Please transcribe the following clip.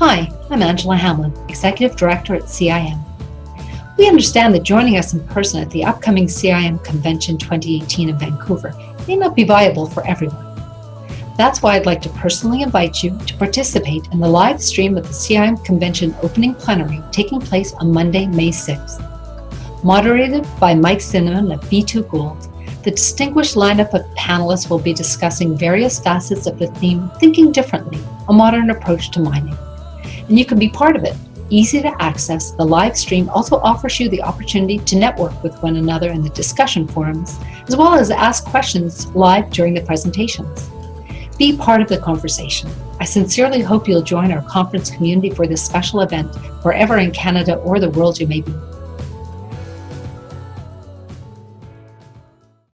Hi, I'm Angela Hamlin, Executive Director at CIM. We understand that joining us in person at the upcoming CIM Convention 2018 in Vancouver may not be viable for everyone. That's why I'd like to personally invite you to participate in the live stream of the CIM Convention opening plenary taking place on Monday, May 6th. Moderated by Mike Cinnamond of B2 Gold, the distinguished lineup of panelists will be discussing various facets of the theme Thinking Differently, a Modern Approach to Mining. And you can be part of it. Easy to access, the live stream also offers you the opportunity to network with one another in the discussion forums, as well as ask questions live during the presentations. Be part of the conversation. I sincerely hope you'll join our conference community for this special event, wherever in Canada or the world you may be.